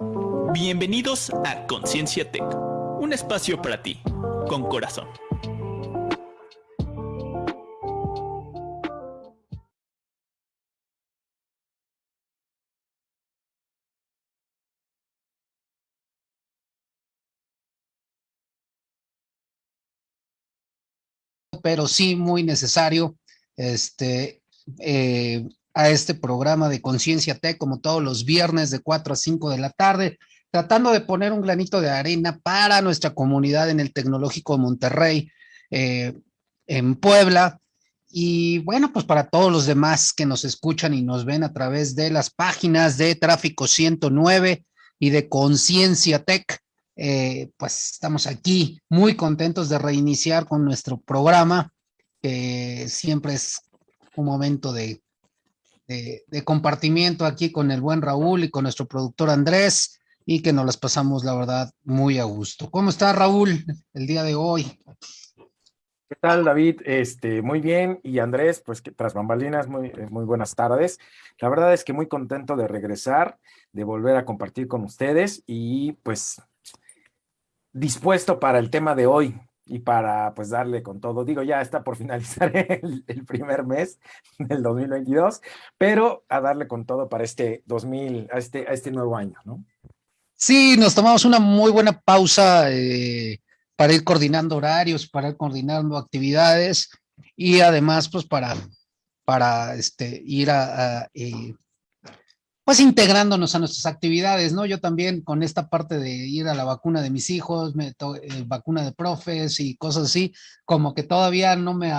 Bienvenidos a Conciencia Tech, un espacio para ti, con corazón. pero sí muy necesario este, eh, a este programa de Conciencia Tech, como todos los viernes de 4 a 5 de la tarde, tratando de poner un granito de arena para nuestra comunidad en el Tecnológico de Monterrey, eh, en Puebla, y bueno, pues para todos los demás que nos escuchan y nos ven a través de las páginas de Tráfico 109 y de Conciencia Tech, eh, pues estamos aquí muy contentos de reiniciar con nuestro programa, que siempre es un momento de, de, compartimiento aquí con el buen Raúl y con nuestro productor Andrés y que nos las pasamos, la verdad, muy a gusto. ¿Cómo está Raúl el día de hoy? ¿Qué tal, David? Este, muy bien. Y Andrés, pues que tras bambalinas, muy, eh, muy buenas tardes. La verdad es que muy contento de regresar, de volver a compartir con ustedes y pues dispuesto para el tema de hoy y para pues darle con todo. Digo, ya está por finalizar el, primer mes del 2022, pero a darle con todo para este 2000, a este, a este nuevo año, ¿no? Sí, nos tomamos una muy buena pausa eh, para ir coordinando horarios, para ir coordinando actividades y además pues para, para este, ir a, eh, pues integrándonos a nuestras actividades, ¿no? Yo también con esta parte de ir a la vacuna de mis hijos, me eh, vacuna de profes y cosas así, como que todavía no me,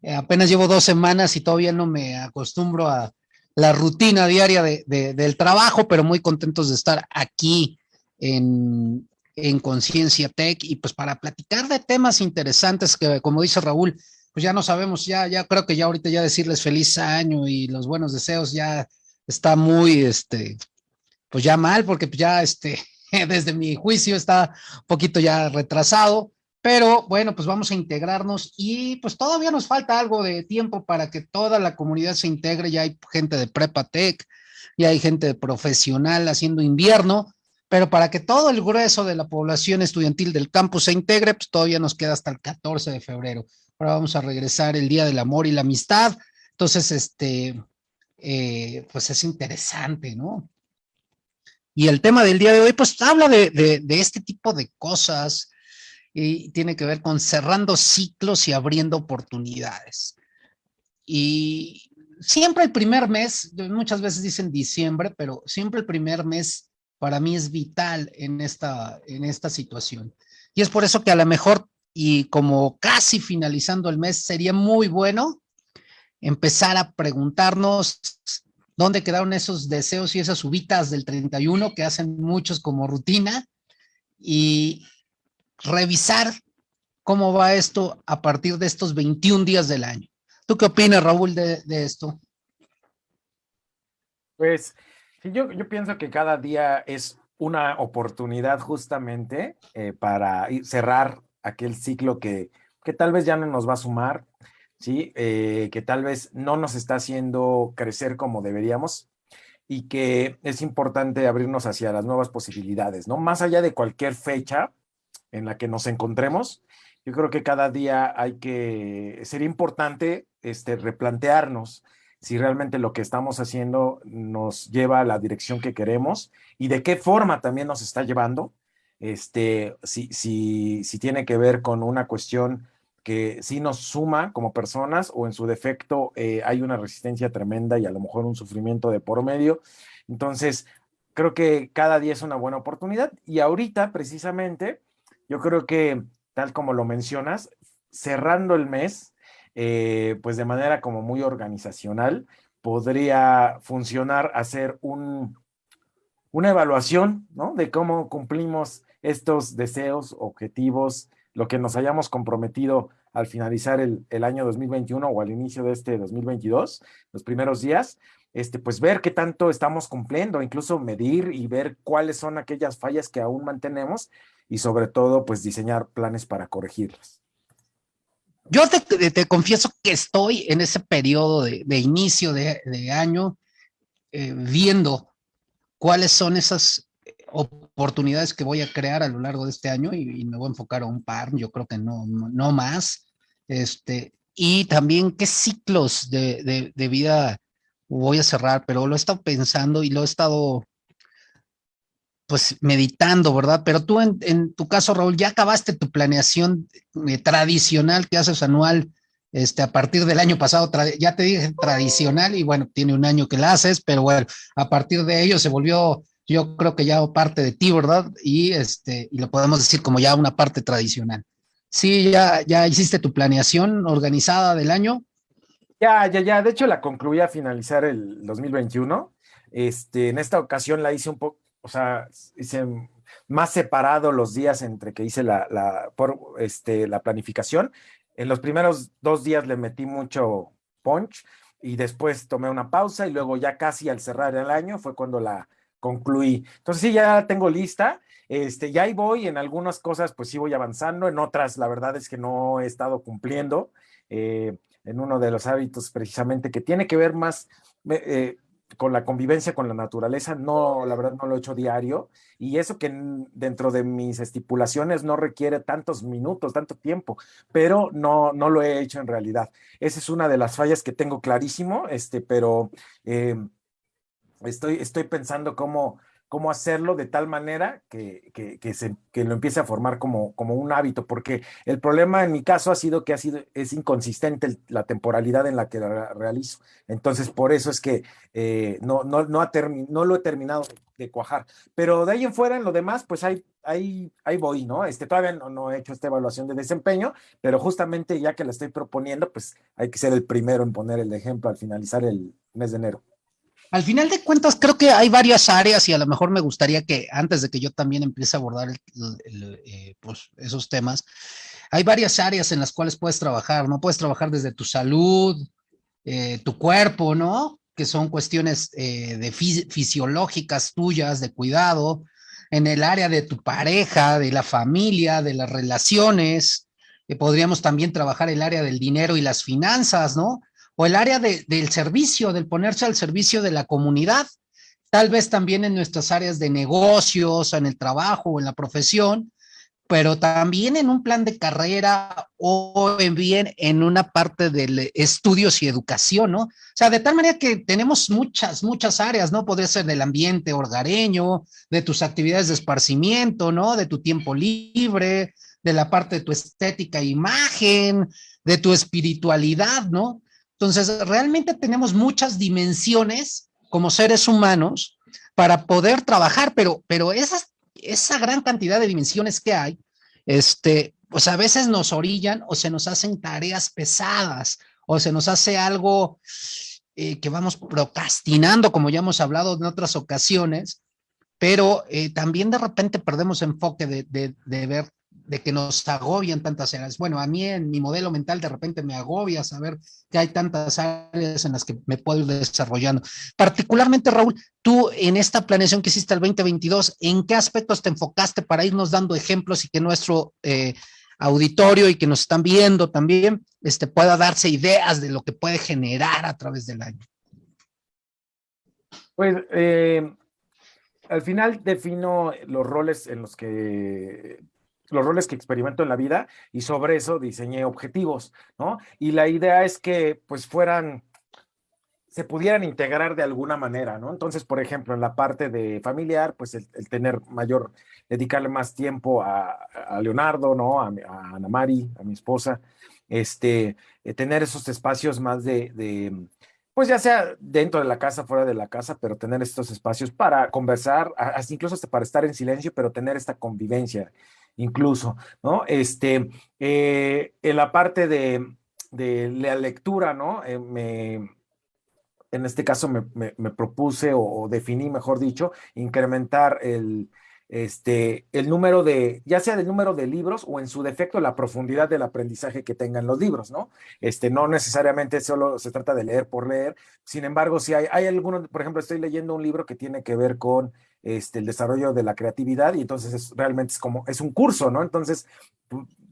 eh, apenas llevo dos semanas y todavía no me acostumbro a la rutina diaria de, del trabajo, pero muy contentos de estar aquí en, en Conciencia Tech y pues para platicar de temas interesantes que, como dice Raúl, pues ya no sabemos, ya, ya creo que ya ahorita ya decirles feliz año y los buenos deseos ya está muy, este, pues ya mal, porque ya, este, desde mi juicio está un poquito ya retrasado, pero bueno, pues vamos a integrarnos y pues todavía nos falta algo de tiempo para que toda la comunidad se integre, ya hay gente de Prepa Tech, ya hay gente profesional haciendo invierno, pero para que todo el grueso de la población estudiantil del campus se integre, pues todavía nos queda hasta el 14 de febrero. Ahora vamos a regresar el Día del Amor y la Amistad. Entonces, este, eh, pues es interesante, ¿no? Y el tema del día de hoy, pues habla de, este tipo de cosas y tiene que ver con cerrando ciclos y abriendo oportunidades. Y siempre el primer mes, muchas veces dicen diciembre, pero siempre el primer mes para mí es vital en esta, en esta situación. Y es por eso que a lo mejor, y como casi finalizando el mes, sería muy bueno empezar a preguntarnos dónde quedaron esos deseos y esas ubitas del 31 que hacen muchos como rutina y revisar cómo va esto a partir de estos 21 días del año. ¿Tú qué opinas, Raúl, de, esto? Pues yo, yo pienso que cada día es una oportunidad justamente eh, para cerrar aquel ciclo que, que tal vez ya no nos va a sumar, ¿sí? Eh, que tal vez no nos está haciendo crecer como deberíamos y que es importante abrirnos hacia las nuevas posibilidades, ¿no? Más allá de cualquier fecha en la que nos encontremos, yo creo que cada día hay que, sería importante este, replantearnos si realmente lo que estamos haciendo nos lleva a la dirección que queremos y de qué forma también nos está llevando, este, si, si, si tiene que ver con una cuestión que sí nos suma como personas o en su defecto eh, hay una resistencia tremenda y a lo mejor un sufrimiento de por medio. Entonces, creo que cada día es una buena oportunidad y ahorita precisamente yo creo que tal como lo mencionas, cerrando el mes, eh, pues de manera como muy organizacional, podría funcionar hacer un, una evaluación, ¿no? De cómo cumplimos estos deseos, objetivos, lo que nos hayamos comprometido al finalizar el, año 2021 o al inicio de este 2022, los primeros días, este, pues ver qué tanto estamos cumpliendo, incluso medir y ver cuáles son aquellas fallas que aún mantenemos y sobre todo, pues diseñar planes para corregirlas. Yo te, confieso que estoy en ese periodo de, inicio de, año eh, viendo cuáles son esas oportunidades que voy a crear a lo largo de este año y, me voy a enfocar a un par, yo creo que no, no más. Este, y también qué ciclos de, de, vida voy a cerrar, pero lo he estado pensando y lo he estado pues meditando, ¿verdad? Pero tú en, en tu caso, Raúl, ya acabaste tu planeación eh, tradicional que haces anual este, a partir del año pasado, ya te dije tradicional y bueno, tiene un año que la haces, pero bueno, a partir de ello se volvió, yo creo que ya parte de ti, ¿verdad? Y este, y lo podemos decir como ya una parte tradicional. Sí, ya, ya hiciste tu planeación organizada del año. Ya, ya, ya. De hecho, la concluí a finalizar el 2021. Este, en esta ocasión la hice un poco, o sea, hice más separado los días entre que hice la, la, por, este, la planificación en los primeros dos días le metí mucho punch y después tomé una pausa y luego ya casi al cerrar el año fue cuando la concluí. Entonces sí, ya tengo lista. Este, ya ahí voy, en algunas cosas pues sí voy avanzando, en otras la verdad es que no he estado cumpliendo. Eh, en uno de los hábitos precisamente que tiene que ver más, eh, con la convivencia con la naturaleza, no, la verdad no lo he hecho diario, y eso que dentro de mis estipulaciones no requiere tantos minutos, tanto tiempo, pero no, no lo he hecho en realidad. Esa es una de las fallas que tengo clarísimo, este, pero eh, estoy, estoy pensando cómo, cómo hacerlo de tal manera que, que, se, que, lo empiece a formar como, como un hábito, porque el problema en mi caso ha sido que ha sido, es inconsistente la temporalidad en la que la realizo. Entonces, por eso es que eh, no, no, no, ha no lo he terminado de cuajar. Pero de ahí en fuera, en lo demás, pues ahí, ahí, ahí voy, ¿no? Este, todavía no, no he hecho esta evaluación de desempeño, pero justamente ya que la estoy proponiendo, pues hay que ser el primero en poner el ejemplo al finalizar el mes de enero. Al final de cuentas, creo que hay varias áreas y a lo mejor me gustaría que antes de que yo también empiece a abordar eh, pues, esos temas, hay varias áreas en las cuales puedes trabajar, ¿no? Puedes trabajar desde tu salud, eh, tu cuerpo, ¿no? Que son cuestiones eh, de fisiológicas tuyas, de cuidado, en el área de tu pareja, de la familia, de las relaciones. podríamos también trabajar el área del dinero y las finanzas, ¿no? O el área del servicio, del ponerse al servicio de la comunidad, tal vez también en nuestras áreas de negocios, en el trabajo o en la profesión, pero también en un plan de carrera o en bien en una parte de estudios y educación, ¿no? O sea, de tal manera que tenemos muchas, muchas áreas, ¿no? Podría ser del ambiente hogareño, de tus actividades de esparcimiento, ¿no? De tu tiempo libre, de la parte de tu estética e imagen, de tu espiritualidad, ¿no? Entonces, realmente tenemos muchas dimensiones como seres humanos para poder trabajar, pero, pero esas, esa gran cantidad de dimensiones que hay, este, pues a veces nos orillan o se nos hacen tareas pesadas o se nos hace algo eh, que vamos procrastinando, como ya hemos hablado en otras ocasiones, pero eh, también de repente perdemos enfoque de, de, de, ver de que nos agobian tantas áreas. Bueno, a mí en mi modelo mental de repente me agobia saber que hay tantas áreas en las que me puedo ir desarrollando. Particularmente, Raúl, tú en esta planeación que hiciste el 2022, ¿en qué aspectos te enfocaste para irnos dando ejemplos y que nuestro eh, auditorio y que nos están viendo también este, pueda darse ideas de lo que puede generar a través del año? Pues eh, al final defino los roles en los que los roles que experimento en la vida y sobre eso diseñé objetivos, ¿no? Y la idea es que pues fueran, se pudieran integrar de alguna manera, ¿no? Entonces, por ejemplo, en la parte de familiar, pues el, tener mayor, dedicarle más tiempo a, Leonardo, ¿no? A, a, Ana Mari, a mi esposa, este, eh, tener esos espacios más de, de pues ya sea dentro de la casa, fuera de la casa, pero tener estos espacios para conversar, incluso hasta para estar en silencio, pero tener esta convivencia incluso, ¿no? Este, eh, en la parte de, la lectura, ¿no? Eh, me, en este caso me, propuse o, definí, mejor dicho, incrementar el, este, el número de, ya sea del número de libros o en su defecto la profundidad del aprendizaje que tengan los libros, ¿no? Este, no necesariamente solo se trata de leer por leer, sin embargo, si hay, hay algunos, por ejemplo, estoy leyendo un libro que tiene que ver con este, el desarrollo de la creatividad y entonces es, realmente es como, es un curso, ¿no? Entonces,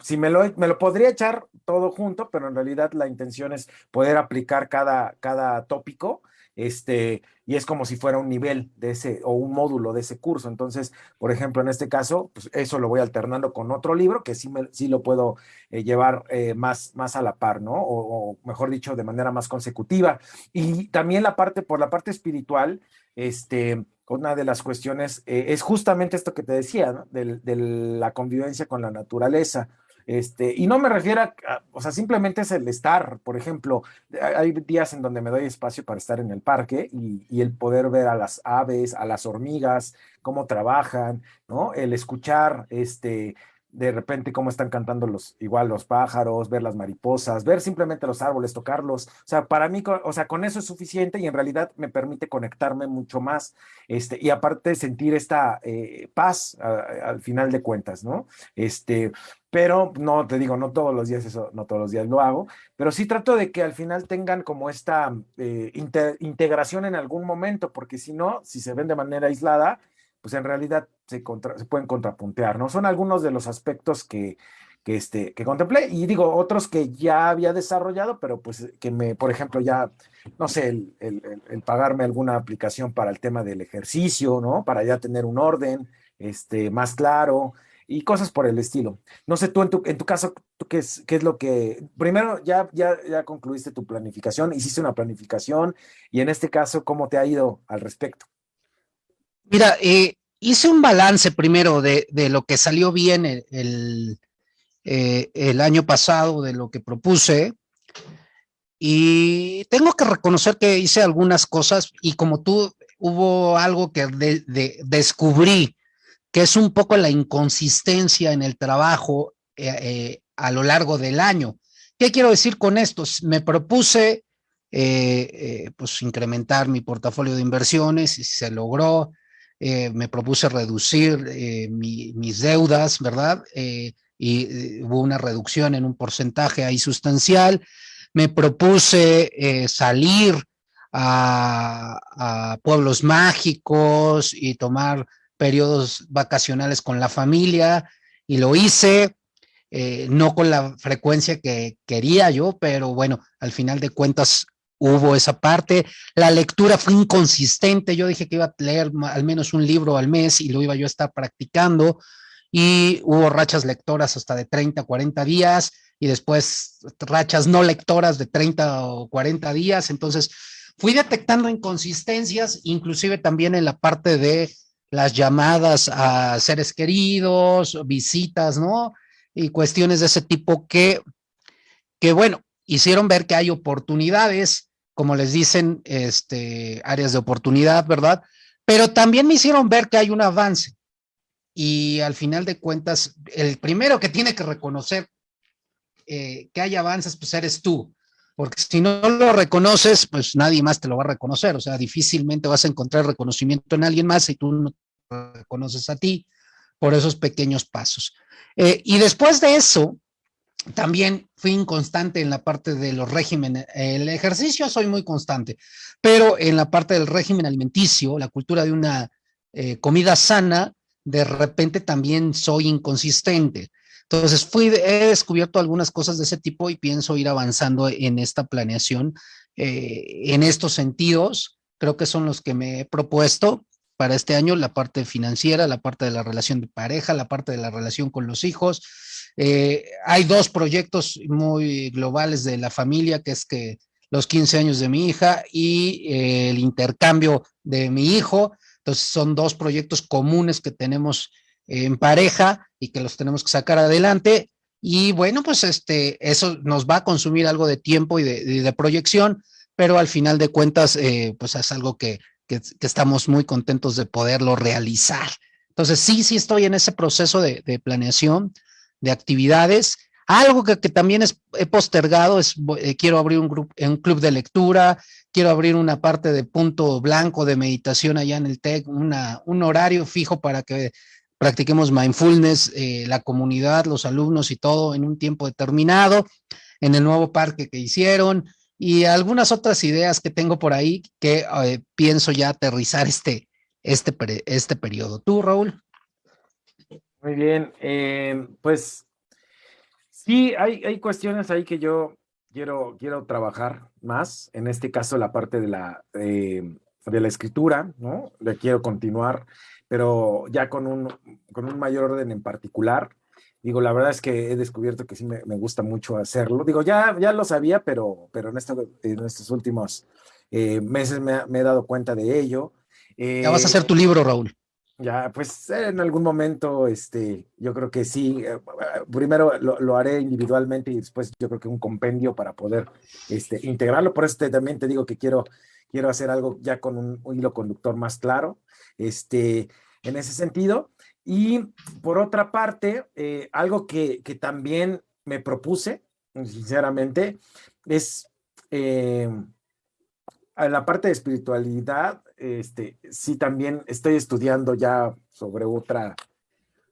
si me lo, me lo podría echar todo junto, pero en realidad la intención es poder aplicar cada, cada tópico este, y es como si fuera un nivel de ese, o un módulo de ese curso. Entonces, por ejemplo, en este caso, pues eso lo voy alternando con otro libro que sí, me, sí lo puedo eh, llevar eh, más, más a la par, ¿no? O, o, mejor dicho, de manera más consecutiva. Y también la parte, por la parte espiritual, este, una de las cuestiones eh, es justamente esto que te decía, ¿no? de, la convivencia con la naturaleza. Este, y no me refiero a, o sea, simplemente es el estar, por ejemplo, hay días en donde me doy espacio para estar en el parque y, y, el poder ver a las aves, a las hormigas, cómo trabajan, ¿no? El escuchar, este, de repente cómo están cantando los, igual los pájaros, ver las mariposas, ver simplemente los árboles, tocarlos. O sea, para mí, o sea, con eso es suficiente y en realidad me permite conectarme mucho más. Este, y aparte sentir esta eh, paz al final de cuentas, ¿no? Este, pero no, te digo, no todos los días eso, no todos los días lo hago, pero sí trato de que al final tengan como esta eh, integración en algún momento, porque si no, si se ven de manera aislada, pues en realidad se, pueden contrapuntear, ¿no? Son algunos de los aspectos que, que, este, que contemplé y digo, otros que ya había desarrollado, pero pues que me, por ejemplo, ya, no sé, el, el, el pagarme alguna aplicación para el tema del ejercicio, ¿no? Para ya tener un orden este, más claro y cosas por el estilo. No sé, tú en tu, en tu caso, ¿tú qué, es, ¿qué es lo que... Primero, ya, ya, ya concluiste tu planificación, hiciste una planificación y en este caso, ¿cómo te ha ido al respecto? Mira, eh, hice un balance primero de, de, lo que salió bien el, eh, el, año pasado, de lo que propuse, y tengo que reconocer que hice algunas cosas y como tú, hubo algo que de, de, descubrí, que es un poco la inconsistencia en el trabajo eh, a lo largo del año. ¿Qué quiero decir con esto? Me propuse pues incrementar mi portafolio de inversiones y se logró eh, me propuse reducir eh, mi, mis deudas, ¿verdad? Eh, y hubo una reducción en un porcentaje ahí sustancial. Me propuse salir a, a, pueblos mágicos y tomar periodos vacacionales con la familia y lo hice. No con la frecuencia que quería yo, pero bueno, al final de cuentas hubo esa parte. La lectura fue inconsistente. Yo dije que iba a leer al menos un libro al mes y lo iba yo a estar practicando. Y hubo rachas lectoras hasta de 30, 40 días y después rachas no lectoras de 30 o 40 días. Entonces fui detectando inconsistencias, inclusive también en la parte de las llamadas a seres queridos, visitas, ¿no? Y cuestiones de ese tipo que, que bueno, hicieron ver que hay oportunidades, como les dicen, este, áreas de oportunidad, ¿verdad? Pero también me hicieron ver que hay un avance. Y al final de cuentas, el primero que tiene que reconocer eh, que hay avances, pues eres tú. Porque si no lo reconoces, pues nadie más te lo va a reconocer. O sea, difícilmente vas a encontrar reconocimiento en alguien más si tú no reconoces a ti por esos pequeños pasos. Eh, y después de eso, también fui inconstante en la parte de los regímenes. El ejercicio soy muy constante, pero en la parte del régimen alimenticio, la cultura de una eh, comida sana, de repente también soy inconsistente. Entonces fui, he descubierto algunas cosas de ese tipo y pienso ir avanzando en esta planeación eh, en estos sentidos. Creo que son los que me he propuesto para este año, la parte financiera, la parte de la relación de pareja, la parte de la relación con los hijos, eh, hay dos proyectos muy globales de la familia, que es que los 15 años de mi hija y eh, el intercambio de mi hijo. Entonces son dos proyectos comunes que tenemos en pareja y que los tenemos que sacar adelante. Y bueno, pues este, eso nos va a consumir algo de tiempo y de, de proyección, pero al final de cuentas, eh, pues es algo que, que, que, estamos muy contentos de poderlo realizar. Entonces, sí, sí estoy en ese proceso de, de planeación de actividades. Algo que, que también es, he postergado es, eh, quiero abrir un, grupo, un club de lectura, quiero abrir una parte de punto blanco de meditación allá en el TEC, un horario fijo para que practiquemos mindfulness, eh, la comunidad, los alumnos y todo en un tiempo determinado, en el nuevo parque que hicieron y algunas otras ideas que tengo por ahí que eh, pienso ya aterrizar este, este, este periodo. ¿Tú, Raúl? Muy bien, eh, pues sí, hay, hay cuestiones ahí que yo quiero, quiero trabajar más, en este caso la parte de la, de la escritura, ¿no? Le quiero continuar, pero ya con un, con un mayor orden en particular. Digo, la verdad es que he descubierto que sí me, me gusta mucho hacerlo. Digo, ya, ya lo sabía, pero, pero en, en estos últimos eh, meses me, me, he dado cuenta de ello. ya vas a hacer tu libro, Raúl. Ya, pues en algún momento, este, yo creo que sí, eh, primero lo, lo, haré individualmente y después yo creo que un compendio para poder este, integrarlo. Por eso también te digo que quiero, quiero hacer algo ya con un, hilo conductor más claro, este, en ese sentido. Y por otra parte, eh, algo que, que, también me propuse, sinceramente, es eh, la parte de espiritualidad, este, sí también estoy estudiando ya sobre otra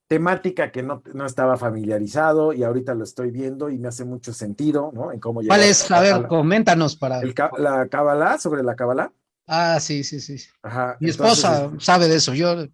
temática que no, no, estaba familiarizado y ahorita lo estoy viendo y me hace mucho sentido, ¿no? En cómo ¿Cuál es? A ver, coméntanos para... El, la Kabbalah, sobre la Kabbalah. Ah, sí, sí, sí. Ajá. Mi esposa entonces, sabe de eso, yo...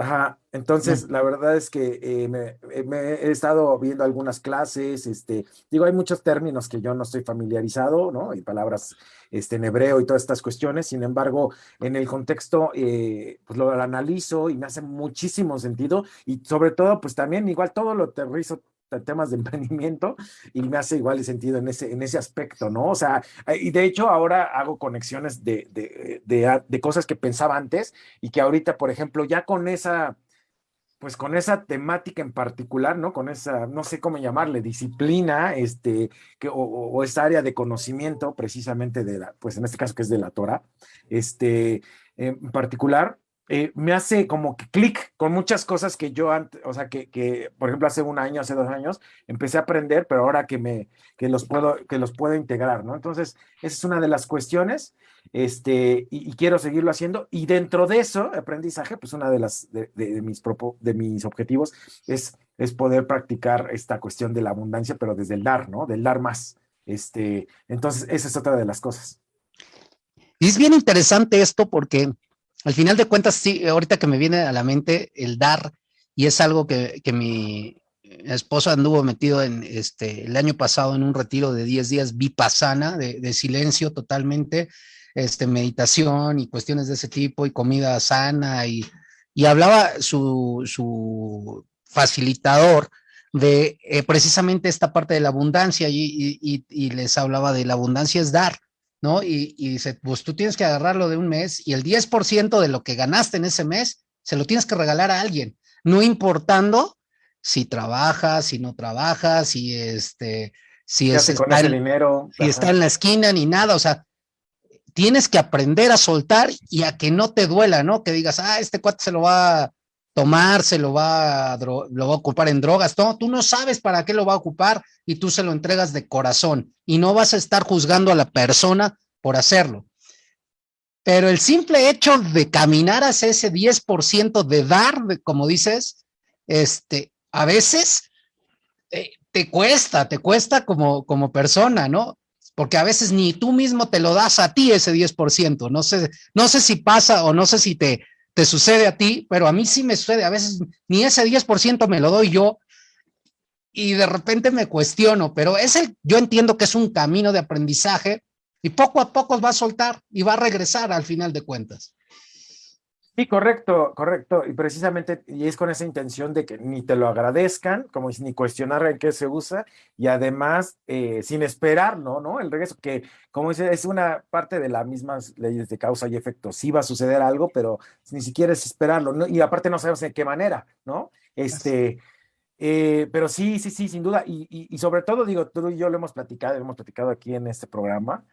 Ajá, entonces la verdad es que eh, me, me, he estado viendo algunas clases, este, digo, hay muchos términos que yo no estoy familiarizado, ¿no? Y palabras este, en hebreo y todas estas cuestiones, sin embargo, en el contexto, eh, pues lo, lo, analizo y me hace muchísimo sentido y sobre todo, pues también igual todo lo aterrizo temas de emprendimiento y me hace igual sentido en ese, en ese aspecto, ¿no? O sea, y de hecho ahora hago conexiones de, de, de, de cosas que pensaba antes y que ahorita, por ejemplo, ya con esa, pues con esa temática en particular, ¿no? Con esa, no sé cómo llamarle, disciplina, este, que, o, o, esa área de conocimiento precisamente de la, pues en este caso que es de la Torah, este, en particular, eh, me hace como que clic con muchas cosas que yo antes, o sea, que, que, por ejemplo, hace un año, hace dos años, empecé a aprender, pero ahora que me, que los puedo, que los puedo integrar, ¿no? Entonces, esa es una de las cuestiones, este, y, quiero seguirlo haciendo, y dentro de eso, aprendizaje, pues una de las, de mis, propo, de mis objetivos es, es poder practicar esta cuestión de la abundancia, pero desde el dar, ¿no? Del dar más, este, entonces, esa es otra de las cosas. Y es bien interesante esto porque al final de cuentas, sí, ahorita que me viene a la mente el dar, y es algo que, que mi esposa anduvo metido en este el año pasado en un retiro de 10 días vipassana, de, de silencio totalmente, este, meditación y cuestiones de ese tipo, y comida sana, y, y hablaba su, su facilitador de eh, precisamente esta parte de la abundancia, y, y, y les hablaba de la abundancia es dar ¿no? Y, y, dice, pues tú tienes que agarrarlo de un mes y el 10% de lo que ganaste en ese mes se lo tienes que regalar a alguien, no importando si trabajas, si no trabajas, si este, si es con ese dinero, si está en la esquina ni nada, o sea, tienes que aprender a soltar y a que no te duela, ¿no? Que digas, ah, este cuate se lo va a tomar, se lo va a, lo va a ocupar en drogas, tú no sabes para qué lo va a ocupar y tú se lo entregas de corazón y no vas a estar juzgando a la persona por hacerlo. Pero el simple hecho de caminar hacia ese 10% de dar, como dices, este, a veces eh, te cuesta, te cuesta como, como persona, ¿no? Porque a veces ni tú mismo te lo das a ti ese 10%. No sé, no sé si pasa o no sé si te, te sucede a ti, pero a mí sí me sucede, a veces ni ese 10% me lo doy yo y de repente me cuestiono, pero es el, yo entiendo que es un camino de aprendizaje y poco a poco va a soltar y va a regresar al final de cuentas. Sí, correcto, correcto. Y precisamente, y es con esa intención de que ni te lo agradezcan, como ni cuestionar en qué se usa, y además, eh, sin esperar, ¿no? ¿no? El regreso, que como dice, es una parte de las mismas leyes de causa y efecto. Sí va a suceder algo, pero ni siquiera es esperarlo, ¿no? Y aparte no sabemos de qué manera, ¿no? Este, eh, pero sí, sí, sí, sin duda. Y, y, y sobre todo, digo, tú y yo lo hemos platicado, lo hemos platicado aquí en este programa,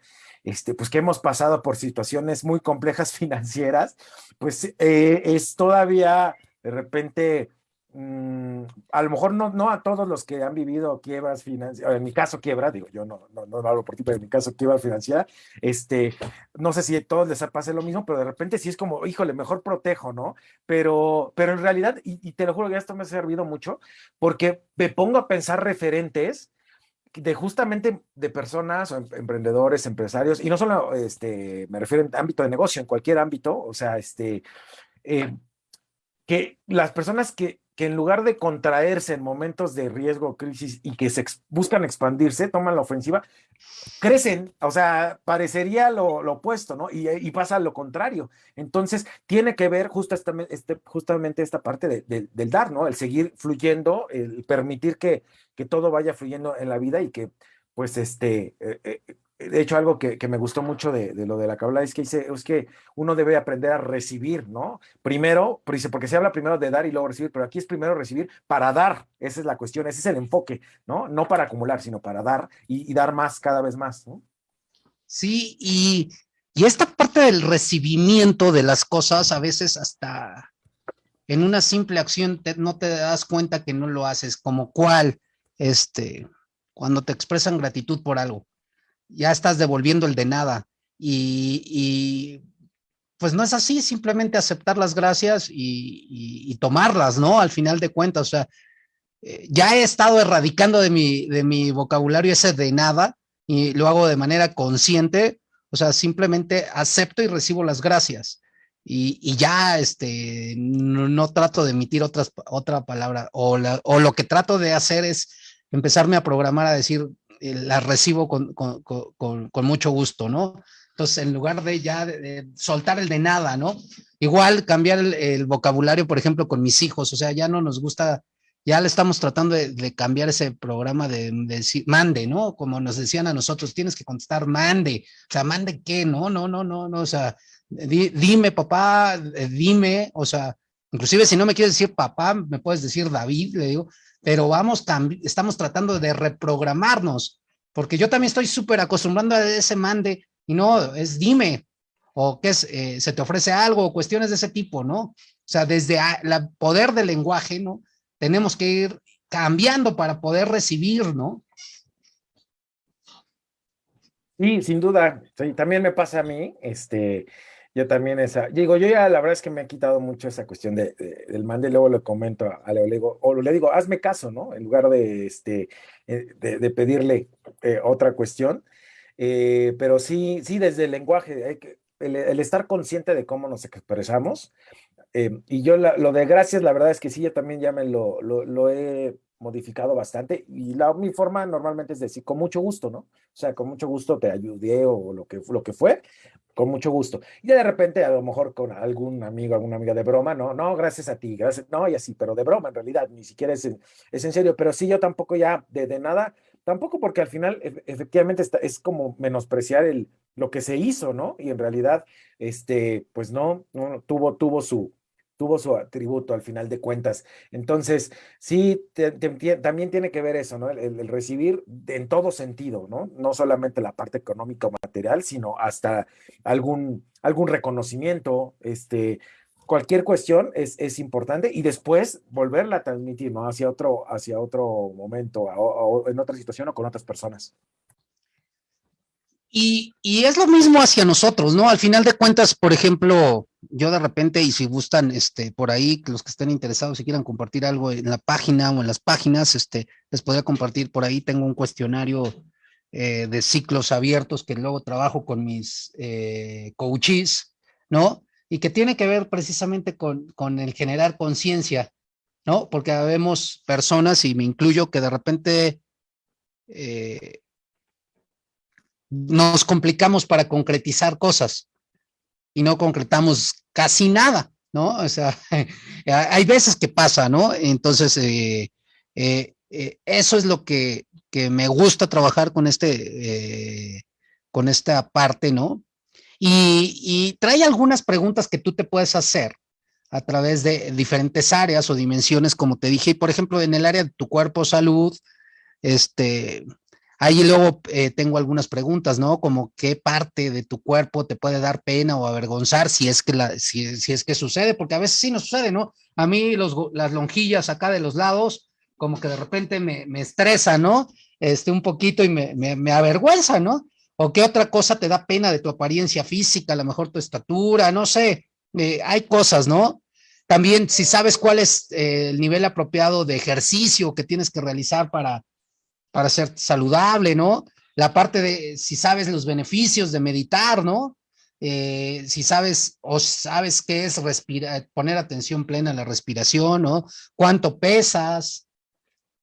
este, pues que hemos pasado por situaciones muy complejas financieras, pues eh, es todavía de repente, mmm, a lo mejor no, no a todos los que han vivido quiebras financieras, en mi caso quiebra, digo, yo no, no, no hablo por ti, pero en mi caso quiebra financiera, este, no sé si a todos les pase lo mismo, pero de repente sí es como, híjole, mejor protejo, ¿no? Pero, pero en realidad, y, y te lo juro que esto me ha servido mucho, porque me pongo a pensar referentes de justamente de personas em, emprendedores, empresarios, y no solo este, me refiero en ámbito de negocio, en cualquier ámbito, o sea, este, eh, que las personas que que en lugar de contraerse en momentos de riesgo, crisis y que se buscan expandirse, toman la ofensiva, crecen, o sea, parecería lo, opuesto, ¿no? Y, pasa lo contrario. Entonces, tiene que ver este, justamente esta parte del dar, ¿no? El seguir fluyendo, el permitir que, que todo vaya fluyendo en la vida y que, pues, este, eh, eh, de hecho, algo que, me gustó mucho de, lo de la cabla es que dice, es que uno debe aprender a recibir, ¿no? Primero, porque se habla primero de dar y luego recibir, pero aquí es primero recibir para dar, esa es la cuestión, ese es el enfoque, ¿no? No para acumular, sino para dar y, dar más cada vez más, ¿no? Sí, y, y esta parte del recibimiento de las cosas, a veces hasta en una simple acción no te das cuenta que no lo haces, como cuál, este, cuando te expresan gratitud por algo ya estás devolviendo el de nada. Y, pues no es así, simplemente aceptar las gracias y, tomarlas, ¿no? Al final de cuentas, o sea, eh, ya he estado erradicando de mi, de mi vocabulario ese de nada y lo hago de manera consciente, o sea, simplemente acepto y recibo las gracias. Y, ya este, no, trato de emitir otras, otra palabra, o, o lo que trato de hacer es empezarme a programar a decir, eh, la recibo con, mucho gusto, ¿no? Entonces, en lugar de ya soltar el de nada, ¿no? Igual cambiar el, vocabulario, por ejemplo, con mis hijos, o sea, ya no nos gusta, ya le estamos tratando de, cambiar ese programa de, decir, mande, ¿no? Como nos decían a nosotros, tienes que contestar mande, o sea, mande qué, no, no, no, no, no, o sea, dime papá, eh, dime, o sea, inclusive si no me quieres decir papá, me puedes decir David, le digo, pero vamos, estamos tratando de reprogramarnos, porque yo también estoy súper acostumbrando a ese mande, y no, es dime, o que es, eh, se te ofrece algo, o cuestiones de ese tipo, ¿no? O sea, desde el poder del lenguaje, ¿no? Tenemos que ir cambiando para poder recibir, ¿no? Sí, sin duda, también me pasa a mí, este, yo también esa, digo, yo ya la verdad es que me ha quitado mucho esa cuestión de, del mande, luego le comento a Leo, le digo, o le digo, hazme caso, ¿no? En lugar de, este, eh, de, pedirle eh, otra cuestión. Eh, pero sí, sí, desde el lenguaje, el, estar consciente de cómo nos expresamos. y yo lo de gracias, la verdad es que sí, yo también ya me lo, lo he modificado bastante y la, mi forma normalmente es decir, con mucho gusto, ¿no? O sea, con mucho gusto te ayudé o lo que, lo que fue, con mucho gusto. Y de repente, a lo mejor con algún amigo, alguna amiga de broma, no, no, gracias a ti, gracias, no, y así, pero de broma en realidad, ni siquiera es en, es en serio, pero sí yo tampoco ya de, de nada, tampoco porque al final efectivamente está, es como menospreciar el, lo que se hizo, ¿no? Y en realidad, este, pues no, no tuvo, tuvo su, tuvo su atributo al final de cuentas. Entonces, sí, también tiene que ver eso, ¿no? El, recibir en todo sentido, ¿no? No solamente la parte económica o material, sino hasta algún, algún reconocimiento, este, cualquier cuestión es, es importante y después volverla a transmitir, ¿no? Hacia otro, hacia otro momento, en otra situación o con otras personas. Y, es lo mismo hacia nosotros, ¿no? Al final de cuentas, por ejemplo, yo de repente, y si gustan, este, por ahí, los que estén interesados, si quieran compartir algo en la página o en las páginas, este, les podría compartir por ahí, tengo un cuestionario eh, de ciclos abiertos que luego trabajo con mis eh, coaches, ¿no? Y que tiene que ver precisamente con, con el generar conciencia, ¿no? Porque vemos personas, y me incluyo, que de repente... Eh, nos complicamos para concretizar cosas y no concretamos casi nada, ¿no? O sea, hay veces que pasa, ¿no? Entonces, eh, eh, eh, eso es lo que, me gusta trabajar con este, con esta parte, ¿no? Y, y, trae algunas preguntas que tú te puedes hacer a través de diferentes áreas o dimensiones, como te dije, por ejemplo, en el área de tu cuerpo, salud, este, Ahí luego eh, tengo algunas preguntas, ¿no? Como qué parte de tu cuerpo te puede dar pena o avergonzar si es que, la, si, es que sucede, porque a veces sí nos sucede, ¿no? A mí las lonjillas acá de los lados, como que de repente me, me estresa, ¿no? Este, un poquito y me, me, avergüenza, ¿no? O qué otra cosa te da pena de tu apariencia física, a lo mejor tu estatura, no sé, eh, hay cosas, ¿no? También si sabes cuál es eh, el nivel apropiado de ejercicio que tienes que realizar para para ser saludable, ¿no? La parte de si sabes los beneficios de meditar, ¿no? eh, si sabes o sabes qué es respirar, poner atención plena a la respiración, ¿no? ¿Cuánto pesas?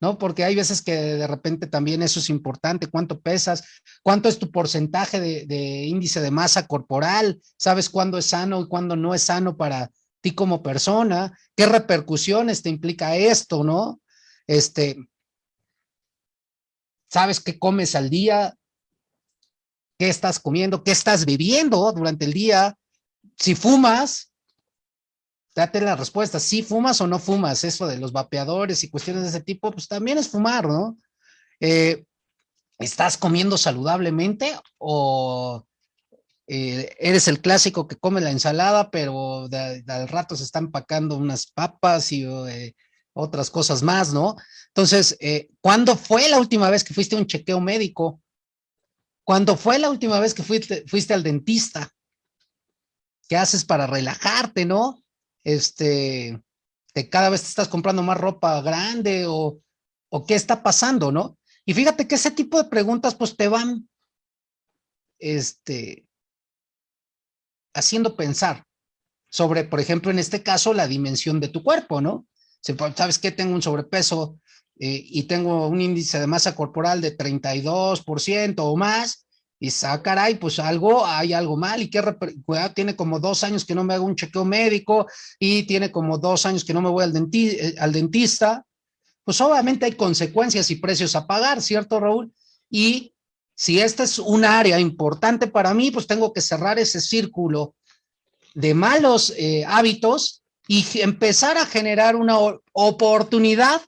¿No? Porque hay veces que de repente también eso es importante, cuánto pesas, cuánto es tu porcentaje de, de índice de masa corporal, sabes cuándo es sano y cuándo no es sano para ti como persona, qué repercusiones te implica esto, ¿no? Este, sabes qué comes al día, qué estás comiendo, qué estás viviendo durante el día, si fumas, date la respuesta, si fumas o no fumas, eso de los vapeadores y cuestiones de ese tipo, pues también es fumar, ¿no? Eh, ¿Estás comiendo saludablemente o eh, eres el clásico que come la ensalada, pero al rato se están empacando unas papas y eh, otras cosas más, ¿no? Entonces, ¿cuándo fue la última vez que fuiste a un chequeo médico? ¿Cuándo fue la última vez que fuiste, fuiste al dentista? ¿Qué haces para relajarte, no? Este, te, cada vez te estás comprando más ropa grande o, o qué está pasando, ¿no? Y fíjate que ese tipo de preguntas pues te van este, haciendo pensar sobre, por ejemplo, en este caso, la dimensión de tu cuerpo, ¿no? ¿Sabes qué? Tengo un sobrepeso eh, y tengo un índice de masa corporal de 32% o más, y ah, caray, pues algo, hay algo mal, y que tiene como dos años que no me hago un chequeo médico, y tiene como dos años que no me voy al, eh, al dentista, pues obviamente hay consecuencias y precios a pagar, ¿cierto, Raúl? Y si esta es un área importante para mí, pues tengo que cerrar ese círculo de malos eh, hábitos y empezar a generar una oportunidad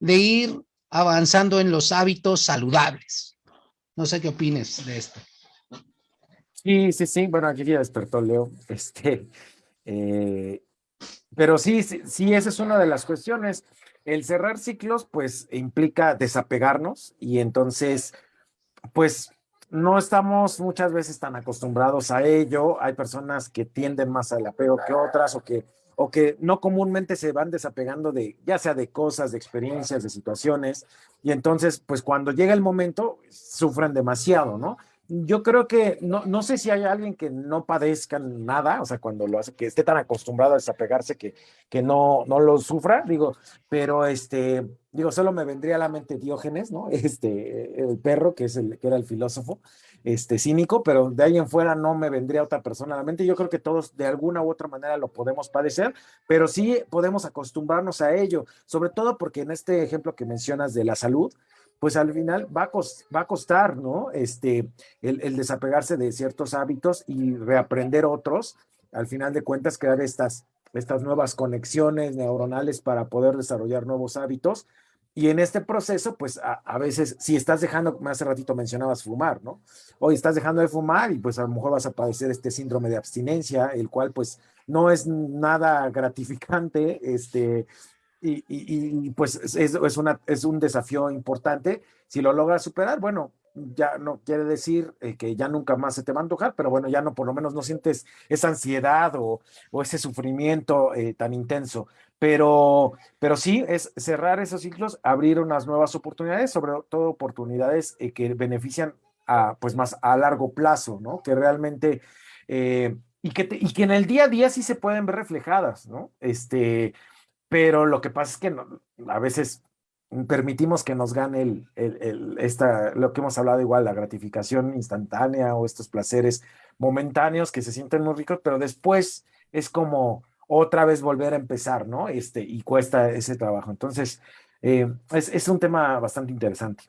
de ir avanzando en los hábitos saludables. No sé qué opines de esto. Sí, sí, sí. Bueno, aquí ya despertó Leo. Este, eh, pero sí, sí, sí, esa es una de las cuestiones. El cerrar ciclos, pues, implica desapegarnos y entonces, pues, no estamos muchas veces tan acostumbrados a ello. Hay personas que tienden más al apego que otras o que o que no comúnmente se van desapegando de, ya sea de cosas, de experiencias, de situaciones, y entonces, pues cuando llega el momento, sufren demasiado, ¿no? Yo creo que no, no sé si hay alguien que no padezca nada, o sea, cuando lo hace, que esté tan acostumbrado a desapegarse que, que no, no lo sufra, digo, pero este, digo, solo me vendría a la mente Diógenes, ¿no? Este, el perro, que es el, que era el filósofo, este, cínico, pero de ahí en fuera no me vendría otra persona a la mente. Yo creo que todos de alguna u otra manera lo podemos padecer, pero sí podemos acostumbrarnos a ello, sobre todo porque en este ejemplo que mencionas de la salud, pues al final va a, costar, ¿no? Este, el, el, desapegarse de ciertos hábitos y reaprender otros, al final de cuentas crear estas, estas nuevas conexiones neuronales para poder desarrollar nuevos hábitos y en este proceso, pues a, veces, si estás dejando, hace ratito mencionabas, fumar, ¿no? Hoy estás dejando de fumar y pues a lo mejor vas a padecer este síndrome de abstinencia, el cual pues no es nada gratificante, este, y, y, pues es, es, una, es un desafío importante. Si lo logras superar, bueno, ya no quiere decir eh, que ya nunca más se te va a antojar, pero bueno, ya no, por lo menos no sientes esa ansiedad o, o ese sufrimiento eh, tan intenso. Pero, pero sí, es cerrar esos ciclos, abrir unas nuevas oportunidades, sobre todo oportunidades eh, que benefician a, pues más a largo plazo, ¿no? Que realmente, y, que y que en el día a día sí se pueden ver reflejadas, ¿no? Este, pero lo que pasa es que no, a veces permitimos que nos gane el, el, esta, lo que hemos hablado igual, la gratificación instantánea o estos placeres momentáneos que se sienten muy ricos, pero después es como otra vez volver a empezar, ¿no? Este, y cuesta ese trabajo. Entonces, eh, es, es, un tema bastante interesante.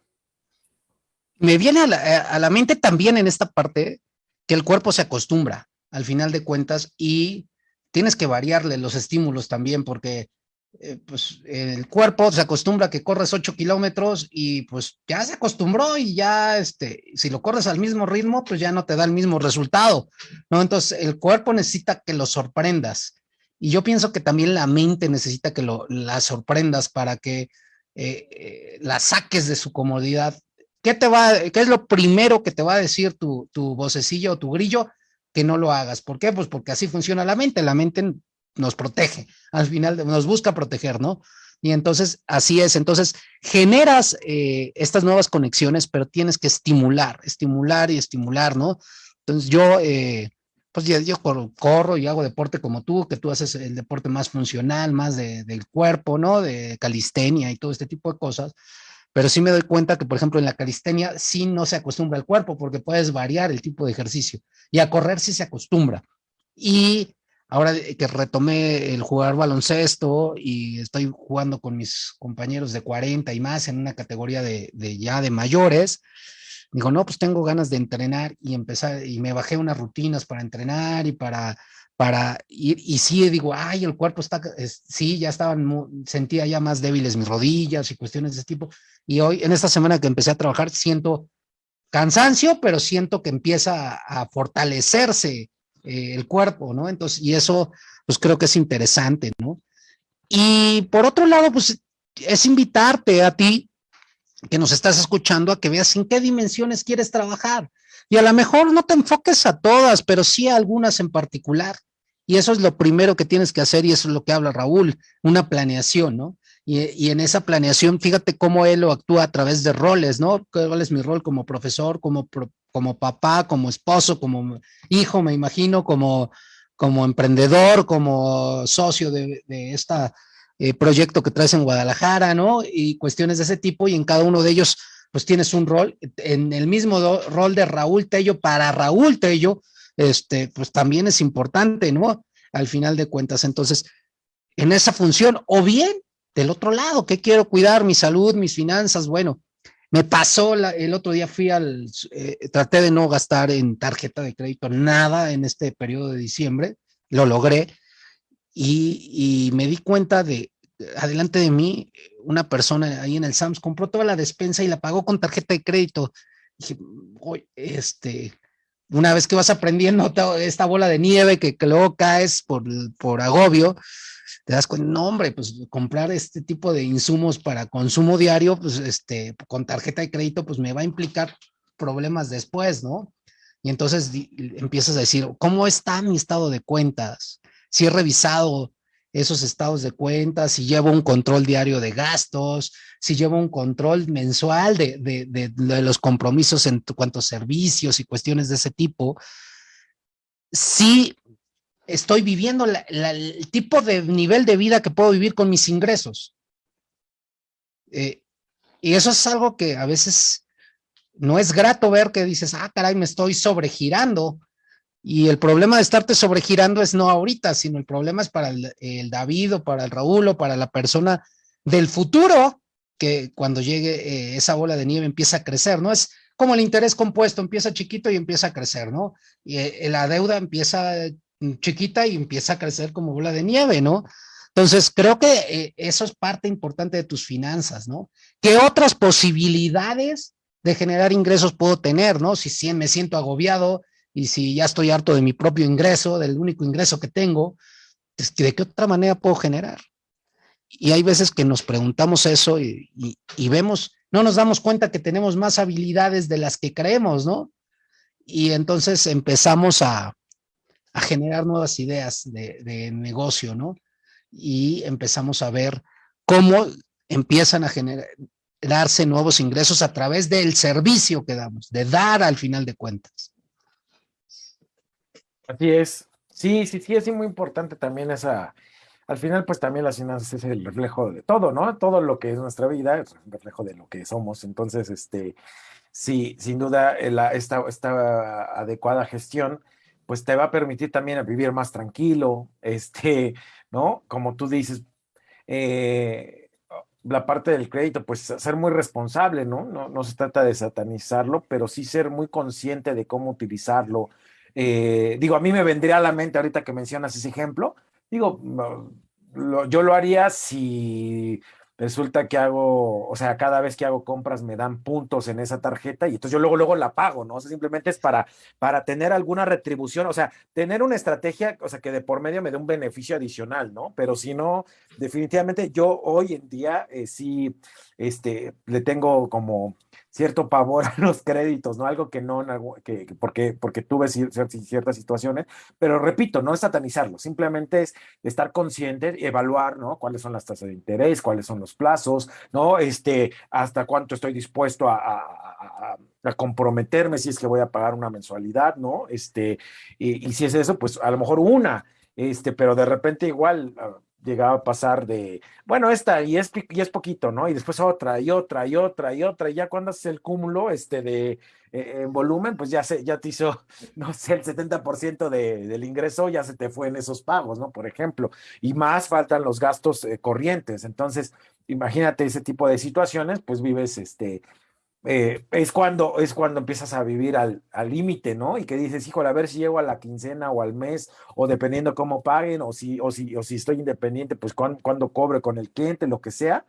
Me viene a la, a la mente también en esta parte que el cuerpo se acostumbra al final de cuentas y tienes que variarle los estímulos también porque eh, pues el cuerpo se acostumbra a que corres 8 kilómetros y pues ya se acostumbró y ya, este, si lo corres al mismo ritmo, pues ya no te da el mismo resultado, ¿no? Entonces el cuerpo necesita que lo sorprendas y yo pienso que también la mente necesita que lo, la sorprendas para que eh, eh, la saques de su comodidad. ¿Qué te va, qué es lo primero que te va a decir tu, tu vocecillo o tu grillo? Que no lo hagas. ¿Por qué? Pues porque así funciona la mente. La mente nos protege, al final nos busca proteger, ¿no? Y entonces, así es, entonces generas eh, estas nuevas conexiones, pero tienes que estimular, estimular y estimular, ¿no? Entonces yo, pues yo, corro, y hago deporte como tú, que tú haces el deporte más funcional, más de, del cuerpo, ¿no? De calistenia y todo este tipo de cosas. Pero sí me doy cuenta que, por ejemplo, en la calistenia sí no se acostumbra el cuerpo porque puedes variar el tipo de ejercicio. Y a correr sí se acostumbra. Y ahora que retomé el jugar baloncesto y estoy jugando con mis compañeros de 40 y más en una categoría de, de ya de mayores, Digo, no, pues tengo ganas de entrenar y empezar, y me bajé unas rutinas para entrenar y para, para ir, y sí, digo, ay, el cuerpo está, sí, ya estaban, sentía ya más débiles mis rodillas y cuestiones de ese tipo. Y hoy, en esta semana que empecé a trabajar, siento cansancio, pero siento que empieza a, fortalecerse eh, el cuerpo, ¿no? Entonces, y eso, pues creo que es interesante, ¿no? Y por otro lado, pues es invitarte a ti que nos estás escuchando a que veas en qué dimensiones quieres trabajar. Y a lo mejor no te enfoques a todas, pero sí a algunas en particular. Y eso es lo primero que tienes que hacer y eso es lo que habla Raúl, una planeación, ¿no? Y, en esa planeación, fíjate cómo él lo actúa a través de roles, ¿no? ¿Cuál es mi rol como profesor, como, como papá, como esposo, como hijo, me imagino, como, como emprendedor, como socio de, de esta eh, proyecto que traes en Guadalajara, ¿no? Y cuestiones de ese tipo, y en cada uno de ellos, pues tienes un rol, en el mismo rol de Raúl Tello, para Raúl Tello, este, pues también es importante, ¿no? Al final de cuentas, entonces, en esa función, o bien, del otro lado, ¿qué quiero cuidar? Mi salud, mis finanzas, bueno, me pasó el otro día fui al, eh, traté de no gastar en tarjeta de crédito nada en este periodo de diciembre, lo logré, y, me di cuenta de, adelante de mí, una persona ahí en el Sams compró toda la despensa y la pagó con tarjeta de crédito. dije, este, una vez que vas aprendiendo esta bola de nieve que, luego caes por, por agobio, te das cuenta, no hombre, pues comprar este tipo de insumos para consumo diario, pues este, con tarjeta de crédito, pues me va a implicar problemas después, ¿no? Y entonces empiezas a decir, ¿cómo está mi estado de cuentas? Si he revisado esos estados de cuentas, si llevo un control diario de gastos, si llevo un control mensual de, los compromisos en cuanto a servicios y cuestiones de ese tipo, si estoy viviendo el tipo de nivel de vida que puedo vivir con mis ingresos. Eh, y eso es algo que a veces no es grato ver que dices, ah, caray, me estoy sobregirando y el problema de estarte sobregirando es no ahorita, sino el problema es para el, David o para el Raúl o para la persona del futuro, que cuando llegue eh, esa bola de nieve empieza a crecer, ¿no? Es como el interés compuesto, empieza chiquito y empieza a crecer, ¿no? Y eh, la deuda empieza mm, chiquita y empieza a crecer como bola de nieve, ¿no? Entonces, creo que eh, eso es parte importante de tus finanzas, ¿no? ¿Qué otras posibilidades de generar ingresos puedo tener, ¿no? Si me siento agobiado, y si ya estoy harto de mi propio ingreso, del único ingreso que tengo, pues, ¿de qué otra manera puedo generar? Y hay veces que nos preguntamos eso y, vemos, no nos damos cuenta que tenemos más habilidades de las que creemos, ¿no? Y entonces empezamos a, generar nuevas ideas de, de, negocio, ¿no? Y empezamos a ver cómo empiezan a generarse nuevos ingresos a través del servicio que damos, de dar al final de cuentas. Así es. Sí, sí, sí, es muy importante también esa, al final pues también las finanzas es el reflejo de todo, ¿no? Todo lo que es nuestra vida es un reflejo de lo que somos. Entonces, este, sí, sin duda, eh, esta adecuada gestión pues te va a permitir también vivir más tranquilo, este, ¿no? Como tú dices, eh, la parte del crédito, pues ser muy responsable, ¿no? ¿no? No se trata de satanizarlo, pero sí ser muy consciente de cómo utilizarlo, eh, digo, a mí me vendría a la mente ahorita que mencionas ese ejemplo, digo, yo lo haría si resulta que hago, o sea, cada vez que hago compras me dan puntos en esa tarjeta y entonces yo luego, luego la pago, ¿no? O sea, simplemente es para, para tener alguna retribución, o sea, tener una estrategia, o sea, que de por medio me dé un beneficio adicional, ¿no? Pero si no, definitivamente yo hoy en día eh, sí este, le tengo como cierto pavor a los créditos, ¿no? Algo que no, que, porque, porque tuve ciertas situaciones, pero repito, no es satanizarlo, simplemente es estar consciente, evaluar, ¿no? Cuáles son las tasas de interés, cuáles son los plazos, ¿no? Este, hasta cuánto estoy dispuesto a comprometerme si es que voy a pagar una mensualidad, ¿no? Este, y, y si es eso, pues a lo mejor una, este, pero de repente igual ah, llegaba a pasar de, bueno, esta y es, y es poquito, ¿no? Y después otra y otra y otra y otra, y ya cuando haces el cúmulo este, de eh, en volumen, pues ya, se, ya te hizo, no sé, el 70% de, del ingreso ya se te fue en esos pagos, ¿no? Por ejemplo, y más faltan los gastos eh, corrientes. Entonces, imagínate ese tipo de situaciones, pues vives este, eh, es, cuando, es cuando empiezas a vivir al límite, ¿no? Y que dices, híjole, a ver si llego a la quincena o al mes, o dependiendo cómo paguen, o si, o si, o si estoy independiente, pues cuando, cuando cobre con el cliente, lo que sea.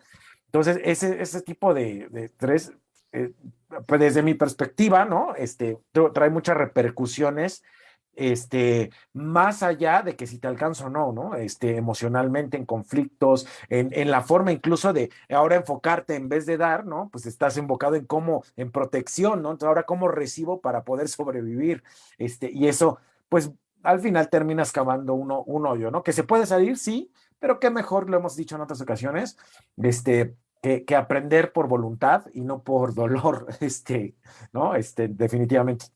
Entonces, ese, ese tipo de, de tres, eh, pues desde mi perspectiva, ¿no? Este, trae muchas repercusiones este, más allá de que si te alcanzo o no, ¿no? Este, emocionalmente, en conflictos, en, en, la forma incluso de ahora enfocarte en vez de dar, ¿no? Pues estás enfocado en cómo, en protección, ¿no? Entonces ahora cómo recibo para poder sobrevivir, este, y eso, pues al final terminas cavando uno, un hoyo, ¿no? Que se puede salir, sí, pero qué mejor, lo hemos dicho en otras ocasiones, este, que, que aprender por voluntad y no por dolor, este, ¿no? Este, definitivamente.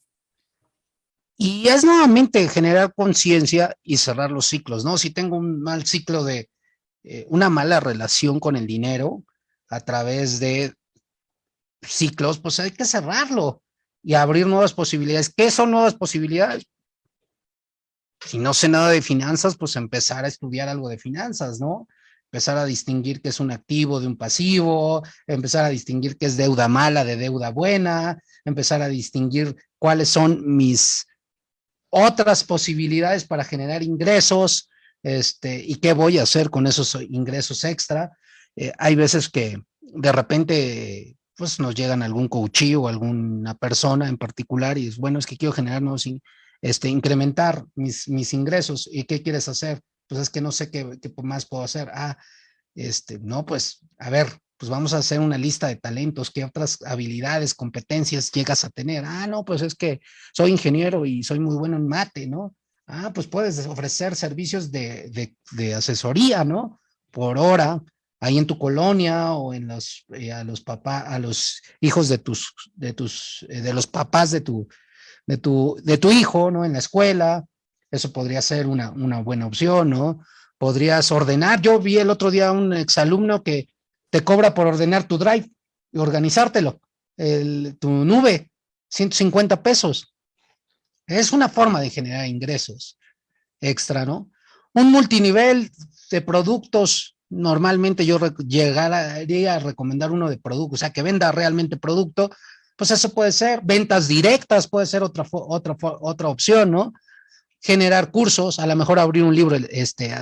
Y es nuevamente generar conciencia y cerrar los ciclos, ¿no? Si tengo un mal ciclo de eh, una mala relación con el dinero a través de ciclos, pues hay que cerrarlo y abrir nuevas posibilidades. ¿Qué son nuevas posibilidades? Si no sé nada de finanzas, pues empezar a estudiar algo de finanzas, ¿no? Empezar a distinguir qué es un activo de un pasivo, empezar a distinguir qué es deuda mala de deuda buena, empezar a distinguir cuáles son mis otras posibilidades para generar ingresos, este, y qué voy a hacer con esos ingresos extra. Eh, hay veces que de repente pues nos llegan algún coachí o alguna persona en particular y es bueno, es que quiero generar nuevos, este, incrementar mis, mis ingresos. ¿Y qué quieres hacer? Pues es que no sé qué, qué más puedo hacer. Ah, este, no, pues, a ver, pues vamos a hacer una lista de talentos, qué otras habilidades, competencias llegas a tener. Ah, no, pues es que soy ingeniero y soy muy bueno en mate, ¿no? Ah, pues puedes ofrecer servicios de, de, asesoría, ¿no? Por hora, ahí en tu colonia o en los, eh, a los papás, a los hijos de tus, de tus, eh, de los papás de tu, de tu, de tu hijo, ¿no? En la escuela. Eso podría ser una, una buena opción, ¿no? Podrías ordenar. Yo vi el otro día un exalumno que te cobra por ordenar tu drive y organizártelo, tu nube, 150 pesos. Es una forma de generar ingresos extra, ¿no? Un multinivel de productos, normalmente yo llegaría a recomendar uno de productos, o sea, que venda realmente producto, pues eso puede ser, ventas directas puede ser otra, otra, otra opción, ¿no? Generar cursos, a lo mejor abrir un libro este,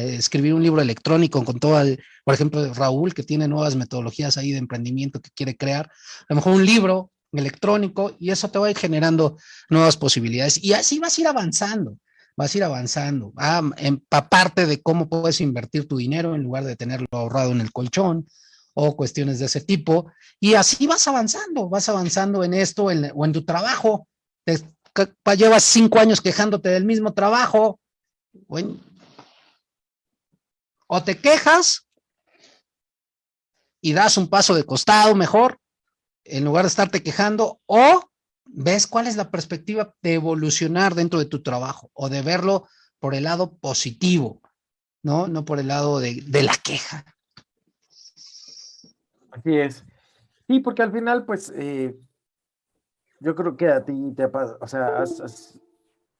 escribir un libro electrónico con todo, por ejemplo, Raúl, que tiene nuevas metodologías ahí de emprendimiento que quiere crear, a lo mejor un libro electrónico y eso te va a ir generando nuevas posibilidades. Y así vas a ir avanzando, vas a ir avanzando, a empaparte de cómo puedes invertir tu dinero en lugar de tenerlo ahorrado en el colchón o cuestiones de ese tipo. Y así vas avanzando, vas avanzando en esto o en tu trabajo, llevas cinco años quejándote del mismo trabajo, bueno, o te quejas y das un paso de costado mejor, en lugar de estarte quejando, o ves cuál es la perspectiva de evolucionar dentro de tu trabajo o de verlo por el lado positivo, ¿no? No por el lado de, la queja. Así es. Sí, porque al final, pues, eh, yo creo que a ti te pasa, o sea,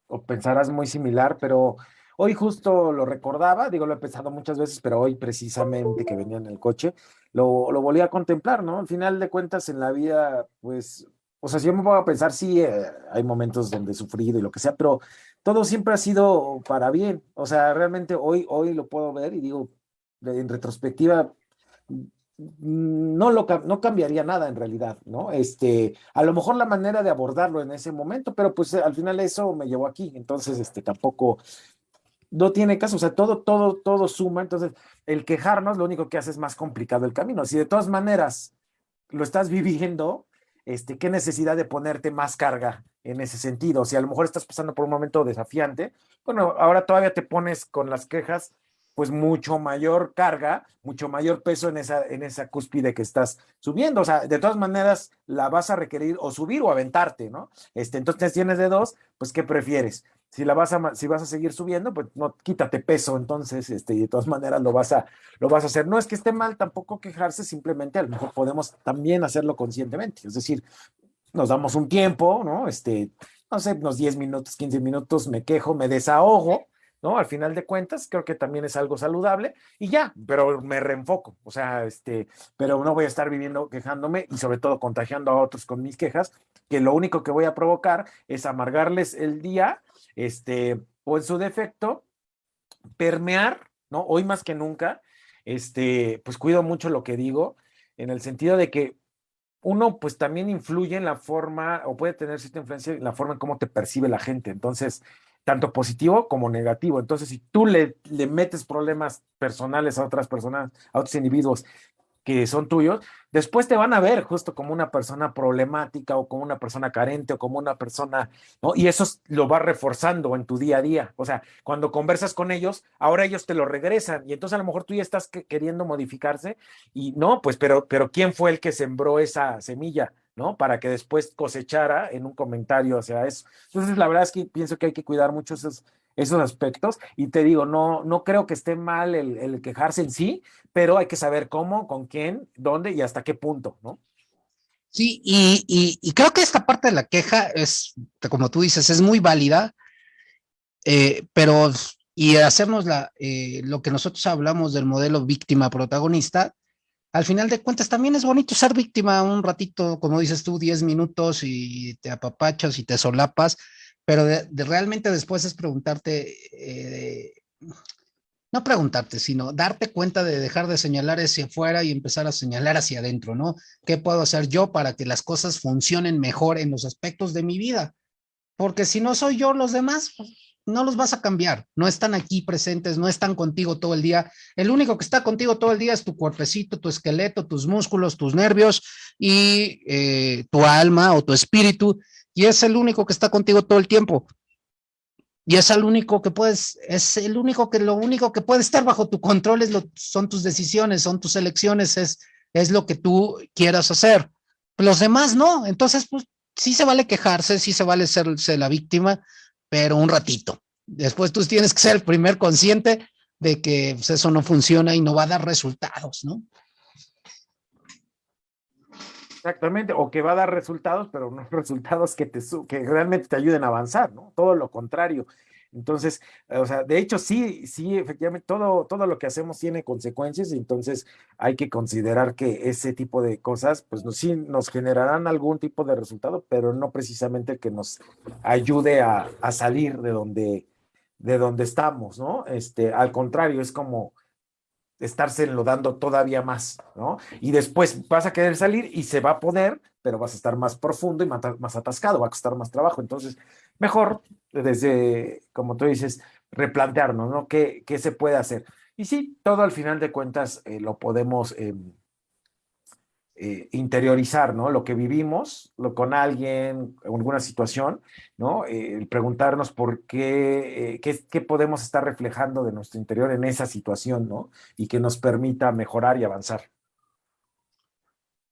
o pensarás muy similar, pero Hoy justo lo recordaba, digo, lo he pensado muchas veces, pero hoy precisamente que venía en el coche, lo, volví a contemplar, ¿no? Al final de cuentas en la vida, pues, o sea, si yo me voy a pensar, sí, eh, hay momentos donde he sufrido y lo que sea, pero todo siempre ha sido para bien. O sea, realmente hoy, hoy lo puedo ver y digo, en retrospectiva, no, lo, no cambiaría nada en realidad, ¿no? Este, a lo mejor la manera de abordarlo en ese momento, pero pues al final eso me llevó aquí, entonces, este, tampoco no tiene caso, o sea, todo, todo, todo suma, entonces el quejarnos lo único que hace es más complicado el camino. Si de todas maneras lo estás viviendo, este, qué necesidad de ponerte más carga en ese sentido. Si a lo mejor estás pasando por un momento desafiante, bueno, ahora todavía te pones con las quejas pues mucho mayor carga, mucho mayor peso en esa, en esa cúspide que estás subiendo. O sea, de todas maneras la vas a requerir o subir o aventarte, ¿no? Este, entonces tienes de dos, pues ¿qué prefieres? Si la vas a, si vas a seguir subiendo, pues no quítate peso, entonces, este, y de todas maneras lo vas a, lo vas a hacer. No es que esté mal tampoco quejarse, simplemente a lo mejor podemos también hacerlo conscientemente. Es decir, nos damos un tiempo, ¿no? Este, no sé, unos 10 minutos, 15 minutos, me quejo, me desahogo, ¿no? Al final de cuentas, creo que también es algo saludable y ya, pero me reenfoco, o sea, este, pero no voy a estar viviendo quejándome y sobre todo contagiando a otros con mis quejas, que lo único que voy a provocar es amargarles el día, este, o en su defecto, permear, ¿no? Hoy más que nunca, este, pues cuido mucho lo que digo, en el sentido de que uno pues también influye en la forma o puede tener cierta influencia en la forma en cómo te percibe la gente. Entonces, tanto positivo como negativo. Entonces, si tú le, le metes problemas personales a otras personas, a otros individuos que son tuyos, después te van a ver justo como una persona problemática o como una persona carente o como una persona, ¿no? Y eso lo va reforzando en tu día a día. O sea, cuando conversas con ellos, ahora ellos te lo regresan y entonces a lo mejor tú ya estás queriendo modificarse y no, pues, pero, pero ¿quién fue el que sembró esa semilla? ¿No? Para que después cosechara en un comentario hacia eso. Entonces, la verdad es que pienso que hay que cuidar mucho esos, esos aspectos y te digo, no, no creo que esté mal el, quejarse en sí, pero hay que saber cómo, con quién, dónde y hasta qué punto, ¿no? Sí, y, y, creo que esta parte de la queja es, como tú dices, es muy válida, eh, pero y hacernos la, eh, lo que nosotros hablamos del modelo víctima-protagonista, al final de cuentas también es bonito ser víctima un ratito, como dices tú, 10 minutos y te apapachas y te solapas, pero de, realmente después es preguntarte, eh, no preguntarte, sino darte cuenta de dejar de señalar hacia afuera y empezar a señalar hacia adentro, ¿no? ¿Qué puedo hacer yo para que las cosas funcionen mejor en los aspectos de mi vida? Porque si no soy yo, los demás, pues, no los vas a cambiar, no están aquí presentes, no están contigo todo el día. El único que está contigo todo el día es tu cuerpecito, tu esqueleto, tus músculos, tus nervios y eh, tu alma o tu espíritu, y es el único que está contigo todo el tiempo. Y es el único que puedes, es el único que lo único que puede estar bajo tu control es lo, son tus decisiones, son tus elecciones, es, es lo que tú quieras hacer. Los demás no, entonces pues sí se vale quejarse, sí se vale ser la víctima, pero un ratito. Después tú tienes que ser el primer consciente de que pues, eso no funciona y no va a dar resultados, ¿no? Exactamente, o que va a dar resultados, pero no resultados que, te, que realmente te ayuden a avanzar, ¿no? Todo lo contrario. Entonces, o sea, de hecho, sí, sí, efectivamente, todo, todo lo que hacemos tiene consecuencias, entonces hay que considerar que ese tipo de cosas, pues sí nos generarán algún tipo de resultado, pero no precisamente que nos ayude a, a salir de donde, de donde estamos, ¿no? Este, al contrario, es como estarse enlodando todavía más, ¿no? Y después vas a querer salir y se va a poder, pero vas a estar más profundo y más atascado, va a costar más trabajo. Entonces, mejor desde, como tú dices, replantearnos, ¿no? ¿Qué, qué se puede hacer? Y sí, todo al final de cuentas eh, lo podemos em, eh, interiorizar, ¿no? Lo que vivimos lo, con alguien, en alguna situación, ¿no? Eh, preguntarnos por qué, qué, qué, podemos estar reflejando de nuestro interior en esa situación, ¿no? Y que nos permita mejorar y avanzar.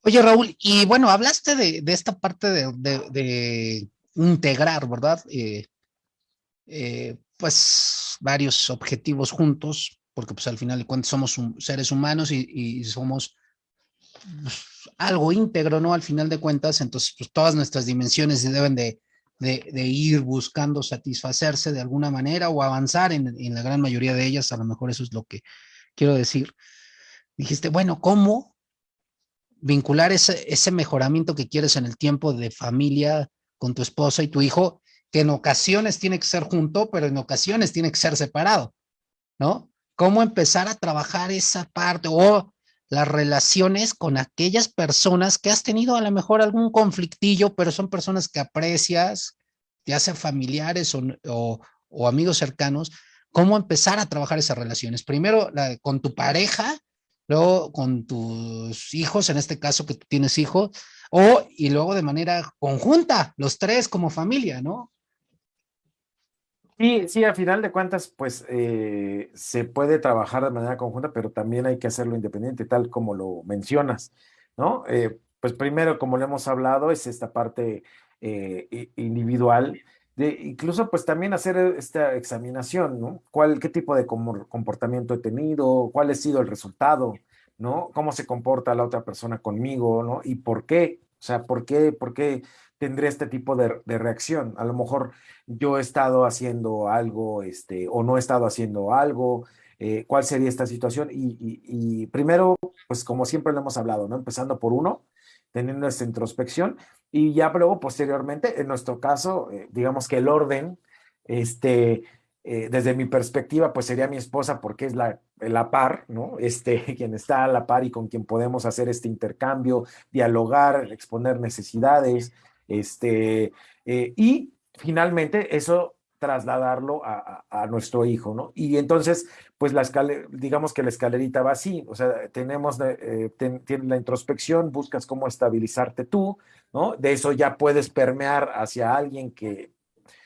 Oye, Raúl, y bueno, hablaste de, de esta parte de, de, integrar, ¿verdad? Eh, pues varios objetivos juntos, porque pues al final de cuentas somos seres humanos y, somos pues, algo íntegro, ¿no? Al final de cuentas, entonces pues todas nuestras dimensiones deben de, ir buscando satisfacerse de alguna manera o avanzar en, la gran mayoría de ellas, a lo mejor eso es lo que quiero decir. Dijiste, bueno, ¿cómo vincular ese, ese mejoramiento que quieres en el tiempo de familia con tu esposa y tu hijo que en ocasiones tiene que ser junto, pero en ocasiones tiene que ser separado, ¿no? ¿Cómo empezar a trabajar esa parte o las relaciones con aquellas personas que has tenido a lo mejor algún conflictillo, pero son personas que aprecias, ya sean familiares o, o amigos cercanos, cómo empezar a trabajar esas relaciones. Primero con tu pareja, luego con tus hijos, en este caso que tú tienes hijos, o y luego de manera conjunta, los tres como familia, ¿no? Sí, sí, a final de cuentas, pues eh, se puede trabajar de manera conjunta, pero también hay que hacerlo independiente, tal como lo mencionas, ¿no? Eh, pues primero, como le hemos hablado, es esta parte eh, individual, de incluso pues también hacer esta examinación, ¿no? ¿Cuál, qué tipo de comportamiento he tenido? ¿Cuál ha sido el resultado? ¿No? ¿Cómo se comporta la otra persona conmigo? ¿No? ¿Y por qué? O sea, ¿por qué, por qué tendré este tipo de, reacción? A lo mejor yo he estado haciendo algo, este, o no he estado haciendo algo, eh, ¿cuál sería esta situación? Y, primero, pues como siempre lo hemos hablado, ¿no? Empezando por uno, teniendo esta introspección, y ya luego, posteriormente, en nuestro caso, eh, digamos que el orden, este, eh, desde mi perspectiva, pues sería mi esposa porque es la, la par, ¿no? Este, quien está a la par y con quien podemos hacer este intercambio, dialogar, exponer necesidades, este, eh, y finalmente eso trasladarlo a, nuestro hijo, ¿no? Y entonces, pues la escalera, digamos que la escalerita va así, o sea, tenemos eh, la introspección, buscas cómo estabilizarte tú, ¿no? De eso ya puedes permear hacia alguien que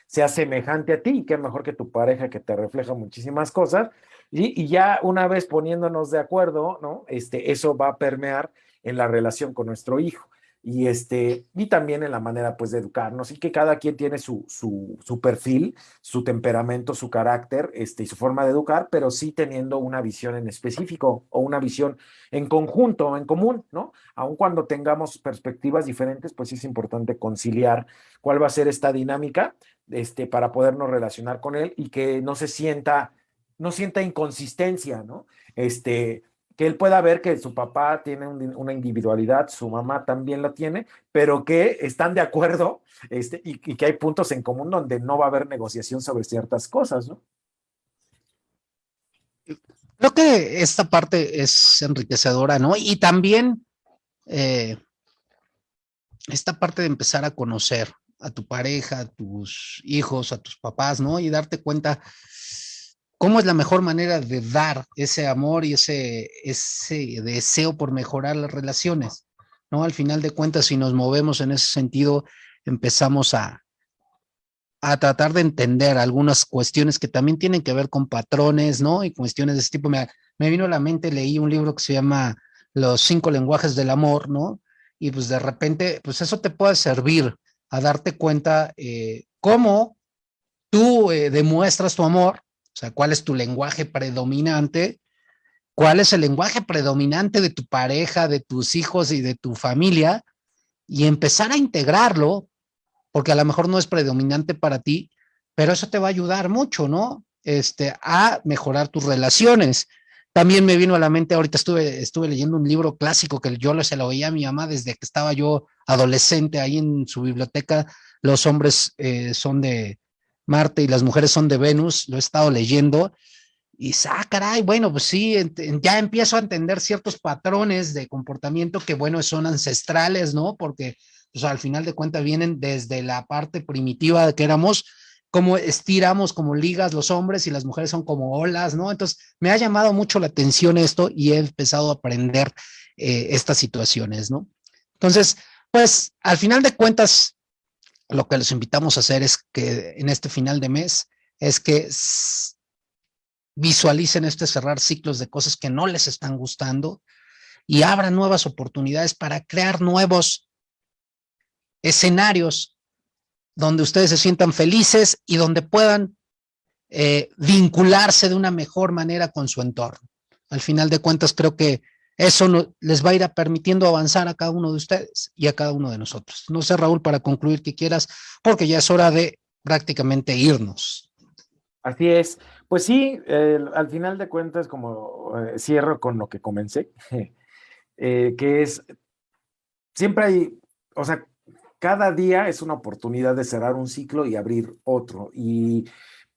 sea semejante a ti, que mejor que tu pareja que te refleja muchísimas cosas, y, y ya una vez poniéndonos de acuerdo, ¿no? Este, eso va a permear en la relación con nuestro hijo y, este, y también en la manera pues de educarnos y que cada quien tiene su, su, perfil, su temperamento, su carácter este, y su forma de educar, pero sí teniendo una visión en específico o una visión en conjunto, en común, ¿no? Aun cuando tengamos perspectivas diferentes, pues es importante conciliar cuál va a ser esta dinámica este, para podernos relacionar con él y que no se sienta, no sienta inconsistencia, ¿no? Este, que él pueda ver que su papá tiene una individualidad, su mamá también la tiene, pero que están de acuerdo este, y, que hay puntos en común donde no va a haber negociación sobre ciertas cosas, ¿no? Creo que esta parte es enriquecedora, ¿no? Y también eh, esta parte de empezar a conocer a tu pareja, a tus hijos, a tus papás, ¿no? Y darte cuenta ¿Cómo es la mejor manera de dar ese amor y ese, ese deseo por mejorar las relaciones? ¿No? Al final de cuentas, si nos movemos en ese sentido, empezamos a, a tratar de entender algunas cuestiones que también tienen que ver con patrones, ¿no? Y cuestiones de ese tipo. Me, me vino a la mente, leí un libro que se llama Los cinco lenguajes del amor, ¿no? Y pues de repente, pues eso te puede servir a darte cuenta eh, cómo tú eh, demuestras tu amor sea, ¿cuál es tu lenguaje predominante? ¿Cuál es el lenguaje predominante de tu pareja, de tus hijos y de tu familia? Y empezar a integrarlo, porque a lo mejor no es predominante para ti, pero eso te va a ayudar mucho, ¿no? Este, a mejorar tus relaciones. También me vino a la mente, ahorita estuve, estuve leyendo un libro clásico que yo se lo oía a mi mamá desde que estaba yo adolescente ahí en su biblioteca. Los hombres eh, son de, Marte y las mujeres son de Venus, lo he estado leyendo, y ah, caray, bueno, pues sí, ya empiezo a entender ciertos patrones de comportamiento que, bueno, son ancestrales, ¿no? Porque, pues al final de cuentas vienen desde la parte primitiva de que éramos, como estiramos como ligas los hombres y las mujeres son como olas, ¿no? Entonces, me ha llamado mucho la atención esto y he empezado a aprender eh, estas situaciones, ¿no? Entonces, pues, al final de cuentas, lo que les invitamos a hacer es que en este final de mes es que visualicen este cerrar ciclos de cosas que no les están gustando y abran nuevas oportunidades para crear nuevos escenarios donde ustedes se sientan felices y donde puedan eh, vincularse de una mejor manera con su entorno. Al final de cuentas, creo que eso les va a ir permitiendo avanzar a cada uno de ustedes y a cada uno de nosotros. No sé, Raúl, para concluir que quieras, porque ya es hora de prácticamente irnos. Así es. Pues sí, al final de cuentas, como eh, cierro con lo que comencé, eh, que es, siempre hay, o sea, cada día es una oportunidad de cerrar un ciclo y abrir otro. Y,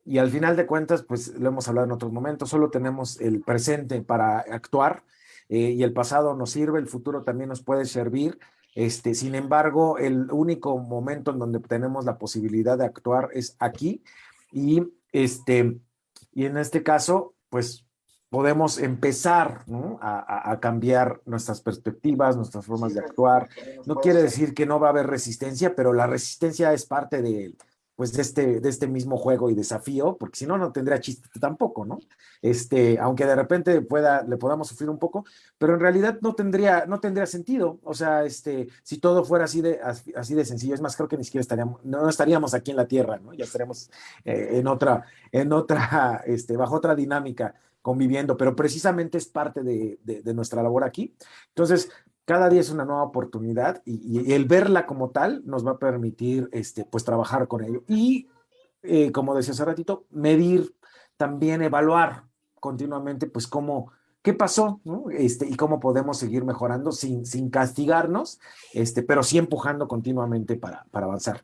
y al final de cuentas, pues lo hemos hablado en otros momentos, solo tenemos el presente para actuar eh, y el pasado nos sirve, el futuro también nos puede servir. Este, sin embargo, el único momento en donde tenemos la posibilidad de actuar es aquí y este, y en este caso, pues podemos empezar a, cambiar nuestras perspectivas, nuestras formas de actuar. No quiere decir que no va a haber resistencia, pero la resistencia es parte de, pues de este, de este mismo juego y desafío, porque si no, no tendría chiste tampoco, ¿no? Este, aunque de repente pueda, le podamos sufrir un poco, pero en realidad no tendría, no tendría sentido. O sea, este, si todo fuera así de, así de sencillo, es más, creo que ni siquiera estaríamos, no estaríamos aquí en la Tierra, ¿no? Ya estaríamos eh, en otra, en otra, este, bajo otra dinámica conviviendo, pero precisamente es parte de, nuestra labor aquí. Entonces, cada día es una nueva oportunidad y, el verla como tal nos va a permitir, este, pues, trabajar con ello. Y, eh, como decía hace ratito, medir, también evaluar continuamente, pues, cómo, qué pasó, Este, y cómo podemos seguir mejorando sin, sin castigarnos, este, pero sí empujando continuamente para, para avanzar.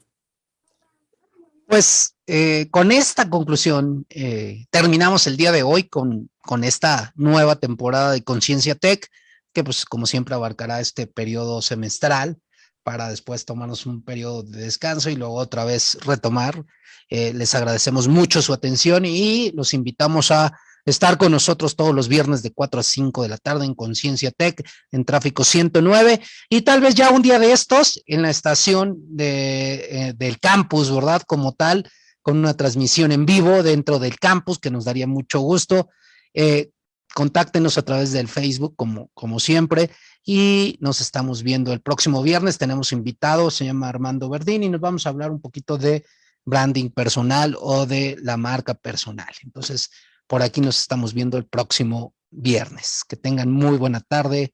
Pues eh, con esta conclusión eh, terminamos el día de hoy con, con esta nueva temporada de Conciencia Tech, que pues como siempre abarcará este periodo semestral para después tomarnos un periodo de descanso y luego otra vez retomar. Eh, les agradecemos mucho su atención y los invitamos a estar con nosotros todos los viernes de 4 a 5 de la tarde en Conciencia Tech, en Tráfico 109, y tal vez ya un día de estos en la estación eh, del campus, ¿verdad? Como tal, con una transmisión en vivo dentro del campus, que nos daría mucho gusto. Eh, contáctenos a través del Facebook, como, como siempre, y nos estamos viendo el próximo viernes. Tenemos invitado, se llama Armando Verdini, y nos vamos a hablar un poquito de branding personal o de la marca personal. Entonces, por aquí nos estamos viendo el próximo viernes. Que tengan muy buena tarde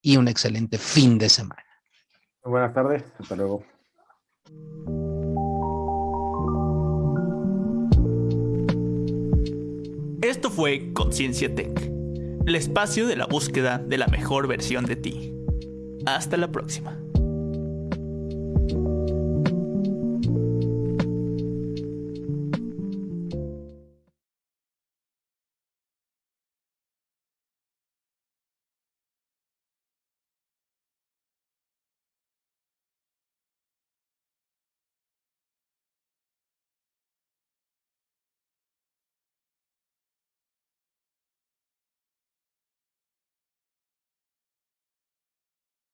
y un excelente fin de semana. Buenas tardes, hasta luego. Esto fue Conciencia Tech, el espacio de la búsqueda de la mejor versión de ti. Hasta la próxima.